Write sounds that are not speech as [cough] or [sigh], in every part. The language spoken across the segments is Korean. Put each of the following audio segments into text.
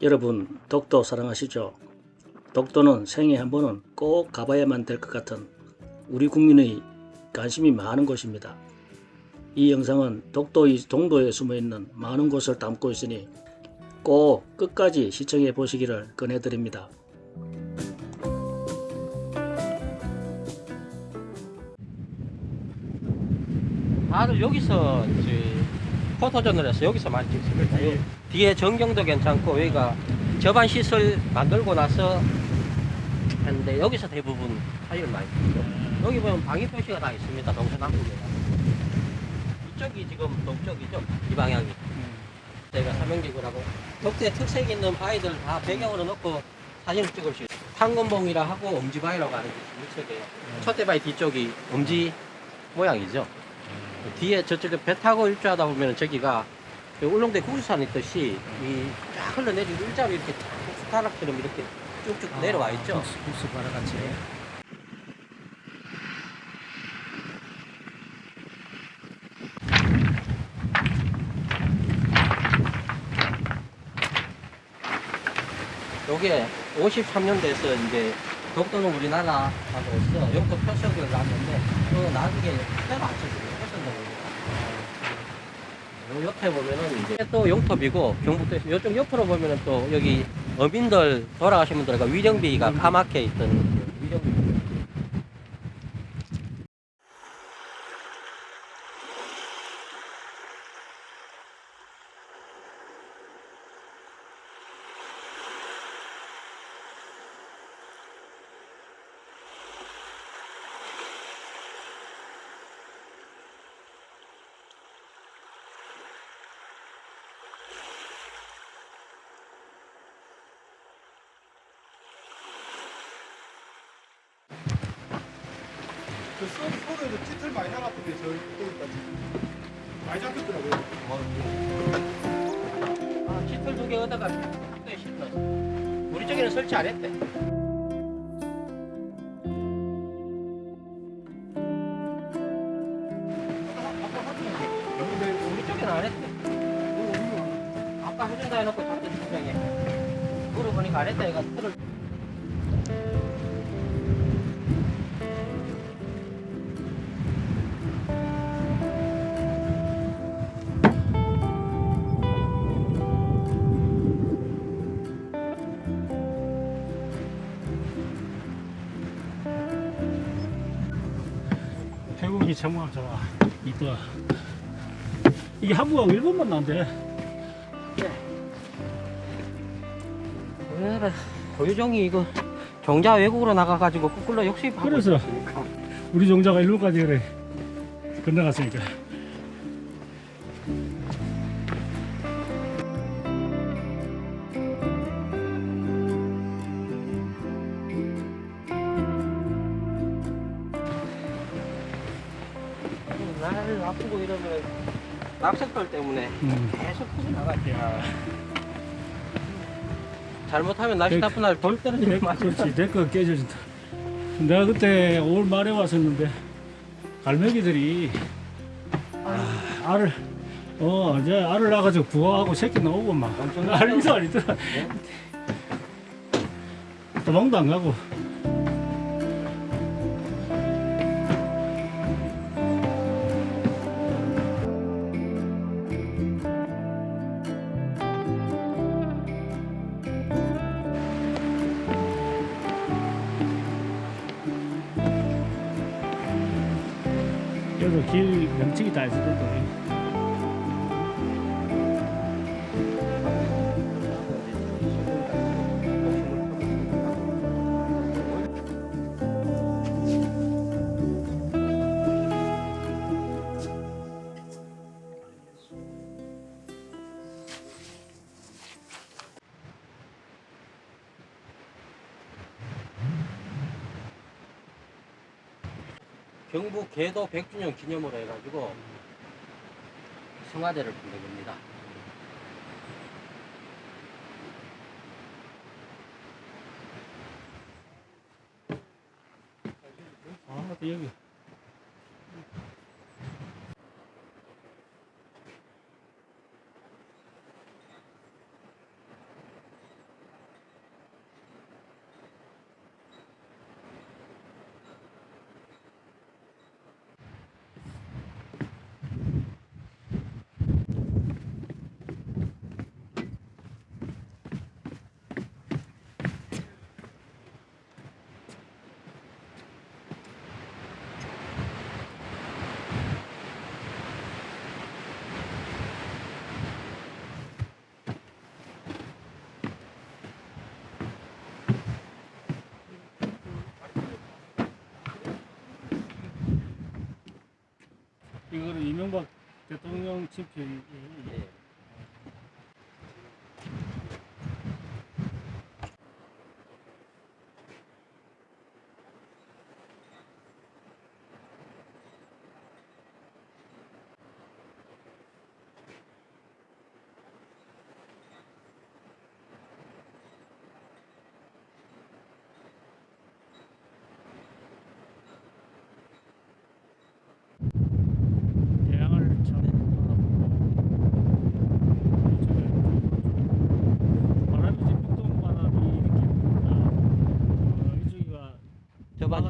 여러분 독도 사랑하시죠? 독도는 생애 한 번은 꼭 가봐야만 될 것 같은 우리 국민의 관심이 많은 곳입니다. 이 영상은 독도의 동도에 숨어있는 많은 곳을 담고 있으니 꼭 끝까지 시청해 보시기를 권해드립니다. 다들 여기서 이제 포토존을 해서 여기서 많이 찍습니다. 요 뒤에 전경도 괜찮고 여기가 저반 시설 만들고 나서 했는데 여기서 대부분 사진을 많이 찍죠. 여기 보면 방위 표시가 다 있습니다. 동서남북에. 이쪽이 지금 동쪽이죠. 이 방향이. 저희가 삼형지구라고 독도의 특색 있는 바위들 다 배경으로 놓고 사진을 찍을 수 있어요. 탄건봉이라 하고 엄지바위라고 하는 게 이쪽이에요. 첫대 바위 뒤쪽이 엄지 모양이죠. 뒤에 저쪽에 배 타고 일주하다 보면 저기가 그 울릉대 구수산 있듯이 이쫙 흘러내리고 일자로 이렇게 쫙 숟가락처럼 이렇게 쭉쭉 내려와 있죠. 국수 바라같이. 요게 53년도에서 이제 독도는 우리나라하고서 영토 표석을 놨는데 그 나중에 때로 맞춰주고 옆에 보면은 이제 또 영토비고 경북도에서 요쪽 옆으로 보면은 또 여기 어민들 돌아가신 분들과 위령비가 까맣게 있던 위령비. 그 소, 소를 찌틀 많이 나갔던데 저 여기까지 많이 잡혔더라고요. 아, 짙을 두개 얻어가 또 실렀어. 우리 쪽에는 설치 안 했대. 안 했대. 아까 해준다 해놓고 잡던 분명히 물어보니까 안 했다 얘가 틀을 좋아. 이뻐. 이게 한국하고 일본만 난대. 왜 고유종이 이거 종자 외국으로 나가가지고 거꾸로 역수입하고 그래서. 있으니까. 우리 종자가 일본까지 그래 건너갔으니까. 때문에 음. 계속 풀이 나갔대요. 잘못하면 날씨 나쁜 날돌 맛이 그렇지 내거 깨져진다. 내가 그때 5월 말에 왔었는데 갈매기들이 아, 알을 어 이제 알을 낳아가지고 부화하고 새끼 나오고 막 엄청 난리도 아니더라. 도망도 안 가고. 경북 계도 100주년 기념으로 해가지고 성화대를 만든 겁니다. 아, 여기. 대통령 친필이 네.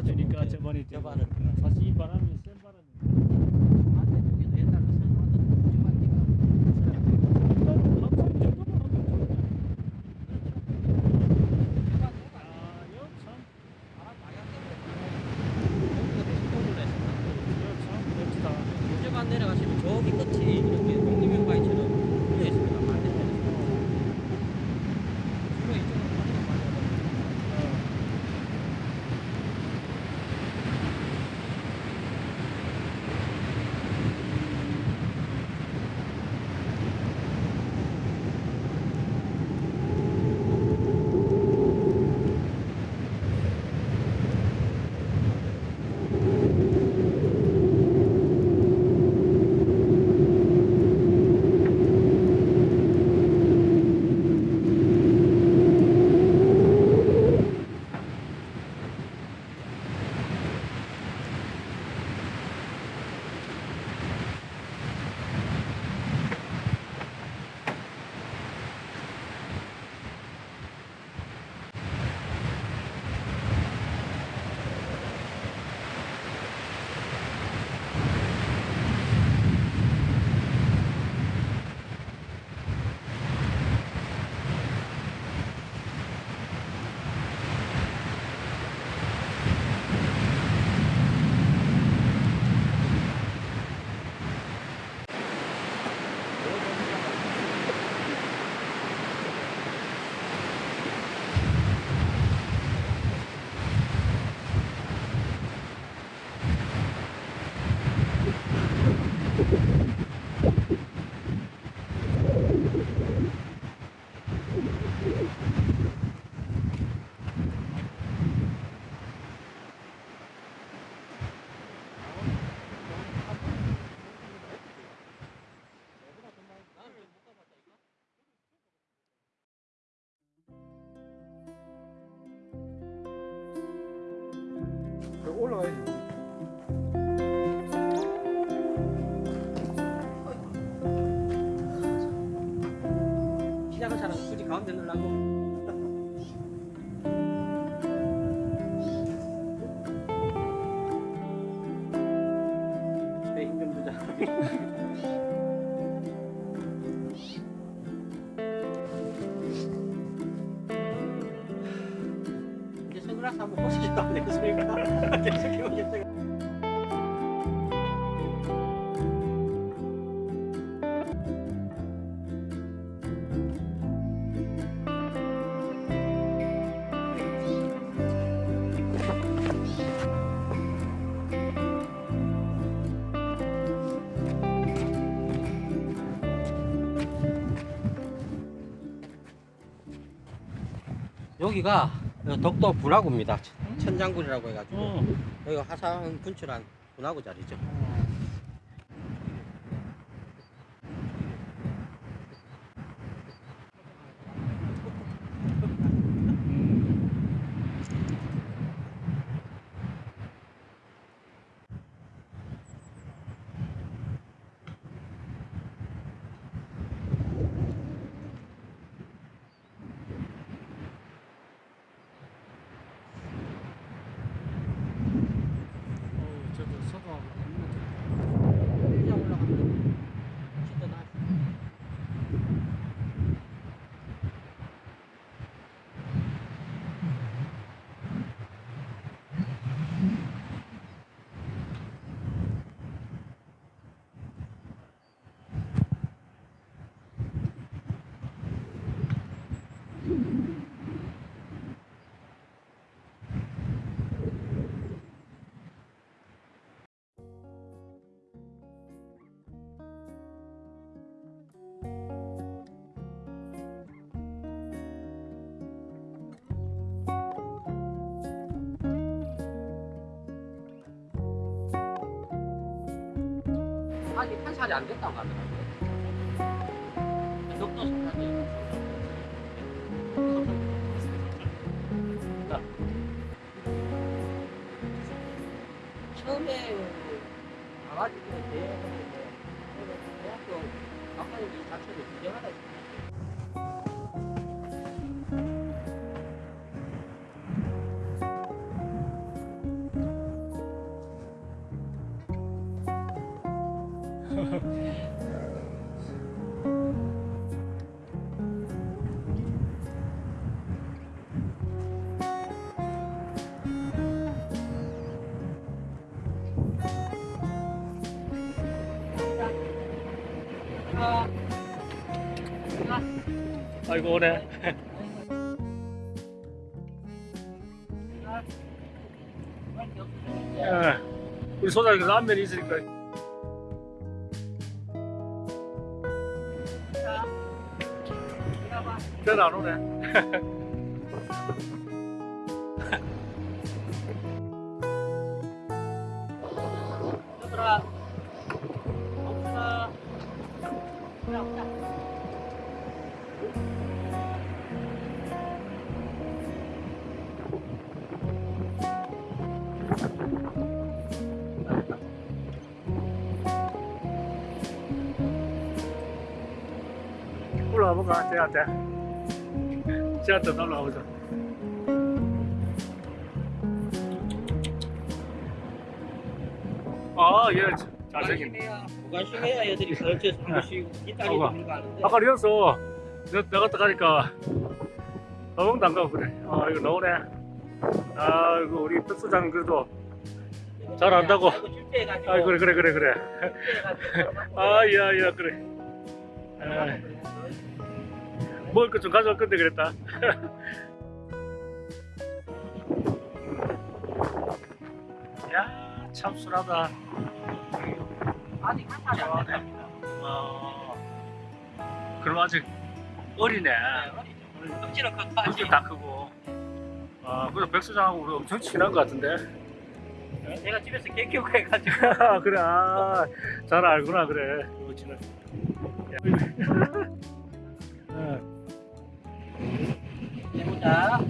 되니까 저번에 저번에 yeah [laughs] 여기가 어, 덕도 분화구입니다. 천장군이라고 해가지고 어. 여기가 화산 근처란 분화구 자리죠. 아직 판살이 안 됐다고 하더라고요. 아이고 오네. 예. 우리 소장님 라면이 있으니까. 안 오네. 얘들아 없어 그래 없다 볼까? 쟤한 올라와 보자. 아, 얘 잘생긴. 무관심해야 애들이 그렇게 한 번씩 이따리 아이고. 들고 가는데 아까 이었어. 내가 딱 가니까 너무 안 가고 그래. 아, 이거 나오네. 아, 이거 우리 특수장 그래도 잘 안다고. 아, 그래, 그래, 그래, 그래. 실패해가지고 아, 야, 야, 그래. 아, 먹을 것 좀 가져올 건데 그랬다. [laughs] 야, 참 순하다. 아직 판살이 안 됐답니다 어, 그럼 아직 어리네. 덩치는 컸다 눈도 아직 다 크고. 아, 그래 백수장하고 우리 엄청 친한 것 같은데. 내가 집에서 개 키우고 해가지고 [laughs] 아, 그래, 아, 잘 알구나, 그래. 그거 친한. 어, [laughs] 해보자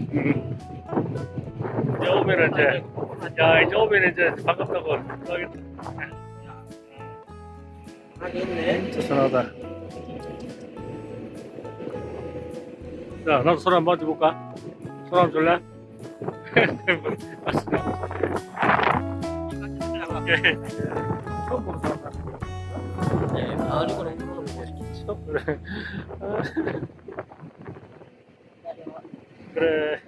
이제 오면은 이제, 야, 이제 오면 이제 반갑다고 하겠다. 진짜 선하다. 자, 나도 손 한번 만져볼까? 손 한번 줄래? 예. 네, 마을이고는 물어보고 처 음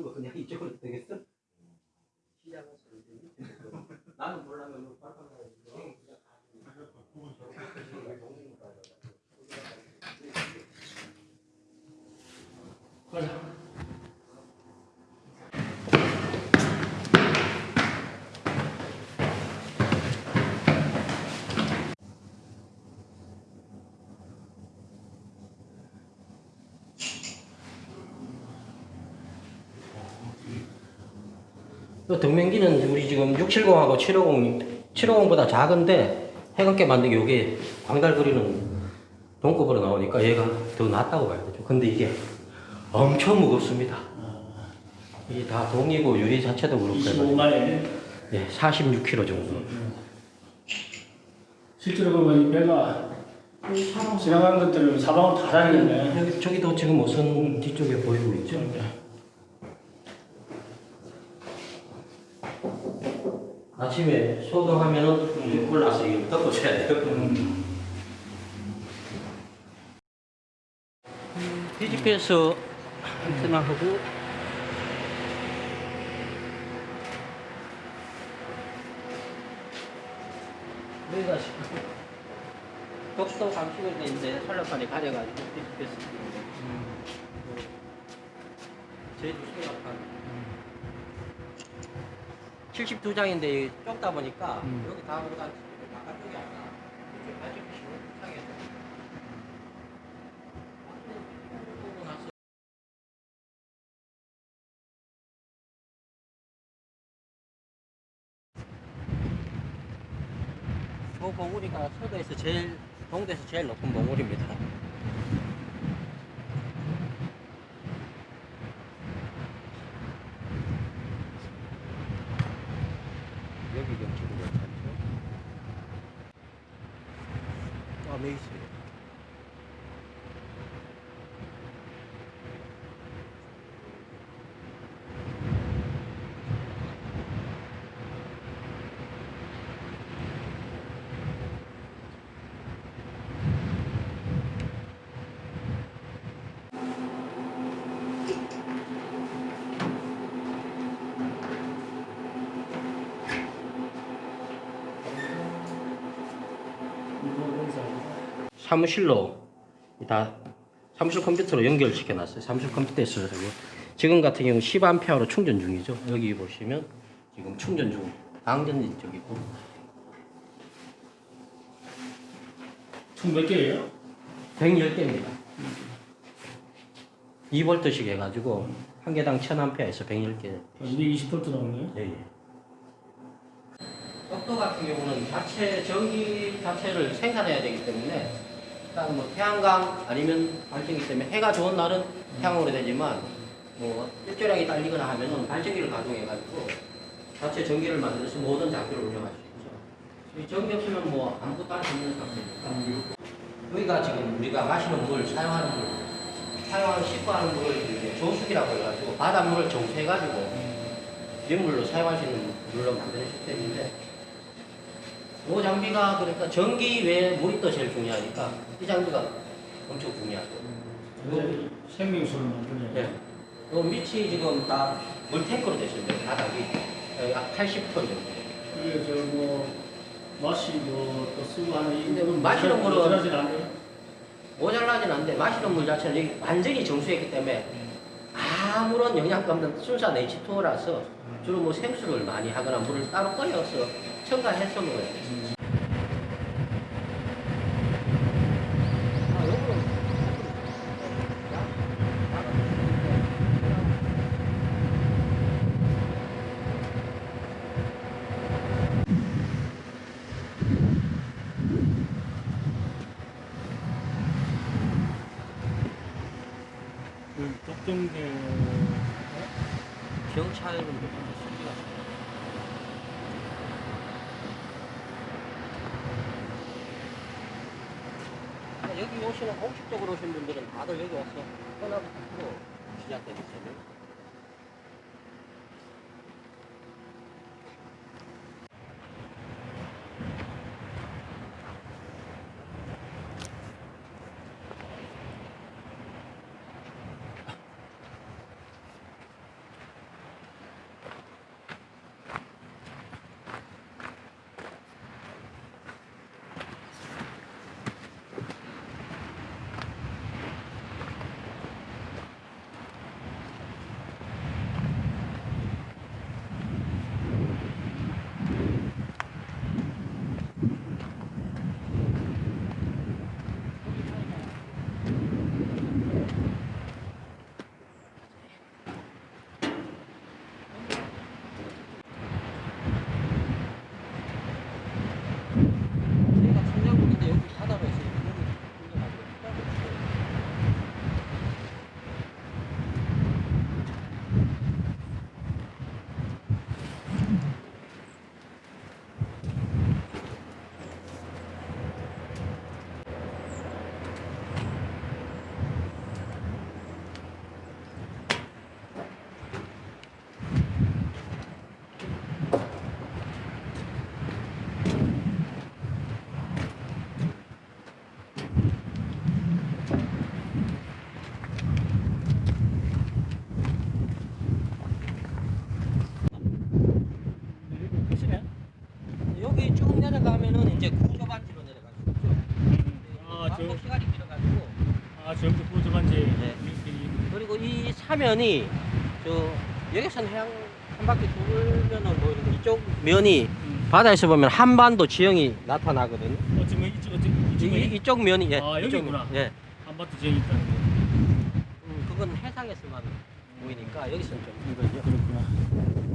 쓰는 거 그냥 이쪽으로 [laughs] 되겠어? 그 동명기는 우리 지금 670하고 750, 750보다 작은데 해감게 만든 게 요게 광달 그리는 동급으로 나오니까 얘가 더 낫다고 봐야 되죠. 근데 이게 엄청 무겁습니다. 이게 다 동이고 유리 자체도 그렇고 해가지고 25만에 예, 46kg 정도. 실제로 보면 이 배가 지나간 것들을 사방으로 다 다니겠네. 여기 저기도 지금 우선 뒤쪽에 보이고 있죠. 아침에 소독하면은 음. 올라서 이거 덮어줘야 돼요. 음. 뒤집혀서 하나 하고 여기가 독도 감축을 돼 있는데 설라판이 가려가지고 뒤집혔습니다. 음. 음. 제 주소가 판. 음. 72장인데 좁다 보니까 음. 여기 다 보다 바깥쪽이 아니라 이쪽 발전기 보고 나서 저 봉우리가 서도에서 제일 동도에서 제일 높은 봉우리입니다. 여기 경치도 괜찮죠? 아, 메이스. 사무실로 다 사무실 컴퓨터로 연결시켜 놨어요. 사무실 컴퓨터에 있어서 지금 같은 경우 10A로 충전 중이죠. 여기 보시면 지금 충전 중. 방전이 저기고 총 몇 개예요? 110개입니다. 2볼트씩 해가지고 한 개당 1000A에서 110개. 220V 나오는 거예요? 예, 예. 떡도 같은 경우는 자체 전기 자체를 생산해야 되기 때문에 일단 뭐 태양광 아니면 발전기 때문에 해가 좋은 날은 태양으로 되지만 뭐 일조량이 딸리거나 하면은 발전기를 가동해 가지고 자체 전기를 만들어서 모든 장비를 운영할 수 있죠. 이 전기 없으면 뭐 아무것도 할 수 없는 상태니까. 여기가 지금 우리가 마시는 물, 사용하는 물, 사용하는 씻고 하는 물을 이제 조수기라고 해가지고 바닷물을 정수해가지고 민물로 사용할 수 있는 물로 만드는 시스템인데 이 장비가 그러니까 전기 외에 물이 또 제일 중요하니까 이 장비가 엄청 중요하죠. 완전히 생명수를 만드네. 네. 요 밑이 지금 다 물탱크로 되어 있습니다. 바닥이 어, 약 80톤 정도. 이게 저뭐 마시고 또 쓰고 하는 이 근데 마시는 물은- 모자라진 않아요? 모자라진 않는데 마시는 물 자체는 여기 완전히 정수했기 때문에 아무런 영양가 없는 순수한 H2O라서 주로 뭐 생수를 많이 하거나 물을 따로 끓여서 첨가해서 먹어야 돼요. 아, 요거는 그 독점대 경찰은 좀 신기가 여기 오시는 공식적으로 오신 분들은 다들 여기 와서 떠나부터 시작되기 때문에 사면이 저 여기선 해양 한 바퀴 돌면은 보이는데 이쪽 면이 바다에서 보면 한반도 지형이 나타나거든요. 어, 지금 이쪽 이쪽 이, 이쪽 면이 예. 아, 여기구나. 면, 예. 한바트 지형이 있다는 거. 음, 그건 해상에서만 보이니까 여기서는 좀 이거죠. 그렇구나.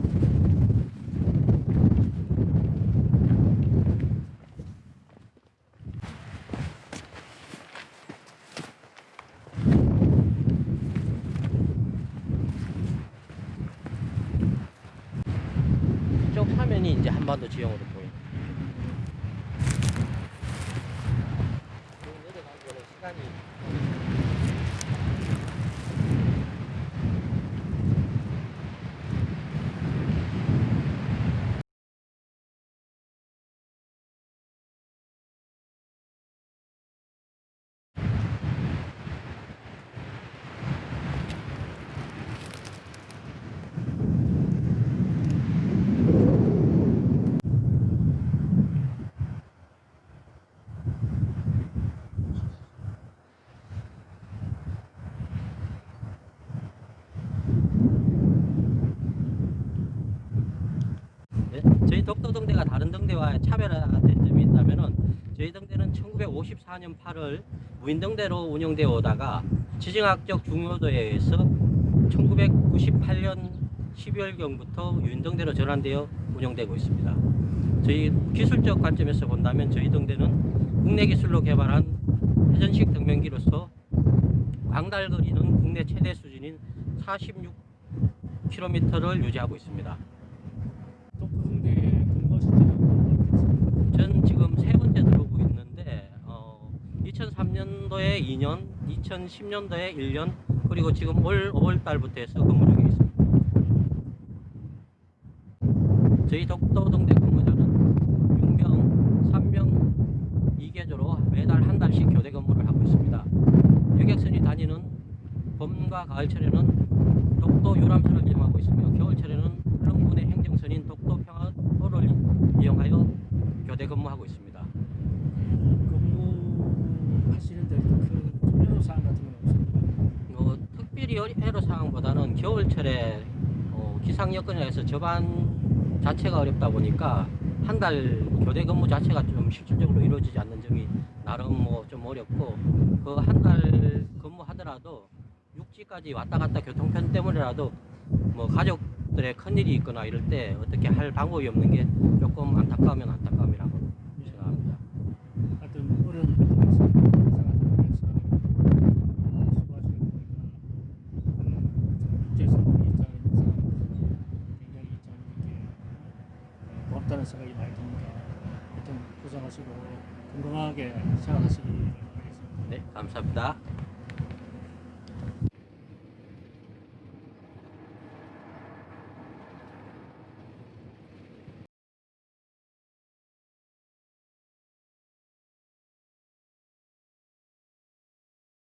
이쪽 화면이 이제 한반도 지형으로 보여요. 내려가기에는 시간이 네, 저희 독도 등대가 다른 등대와 차별화된 점이 있다면은 저희 등대는 1954년 8월 무인등대로 운영되어 오다가 지정학적 중요도에 의해서 1998년 12월경부터 유인등대로 전환되어 운영되고 있습니다. 저희 기술적 관점에서 본다면 저희 등대는 국내 기술로 개발한 회전식 등면기로서 광달거리는 국내 최대 수준인 46km를 유지하고 있습니다. 독도등대 근무하실 때는 전 지금 세 번째 들어오고 있는데 어, 2003년도에 2년, 2010년도에 1년, 그리고 지금 올 5월 달부터 해서 근무 중에 있습니다. 저희 독도동대 근무자는 6명, 3명, 2개조로 매달 한 달씩 교대 근무를 하고 있습니다. 여객선이 다니는 봄과 가을철에는 독도 유람선을 이용하고 있으며 겨울철에는 울릉군의 행정선인 독도 이용하여 교대 근무하고 있습니다. 근무하시는 데 그 애로 사항 같은 건 없습니까? 뭐 특별히 애로 사항보다는 겨울철에 어, 기상 여건에 서 저반 자체가 어렵다 보니까 한 달 교대 근무 자체가 좀 실질적으로 이루어지지 않는 점이 나름 뭐 좀 어렵고 그 한 달 근무하더라도 육지까지 왔다 갔다 교통편 때문에라도 뭐 가족 들의 큰 일이 있거나 이럴 때 어떻게 할 방법이 없는 게 조금 안타까우면 안타까움이라고 생각합니다. 하여튼 어려운 음, 어, 고맙다는 생각이 많이 듭니다. 하여튼 고생하시고 건강하게 생활하시기 바라겠습니다. 네, 감사합니다.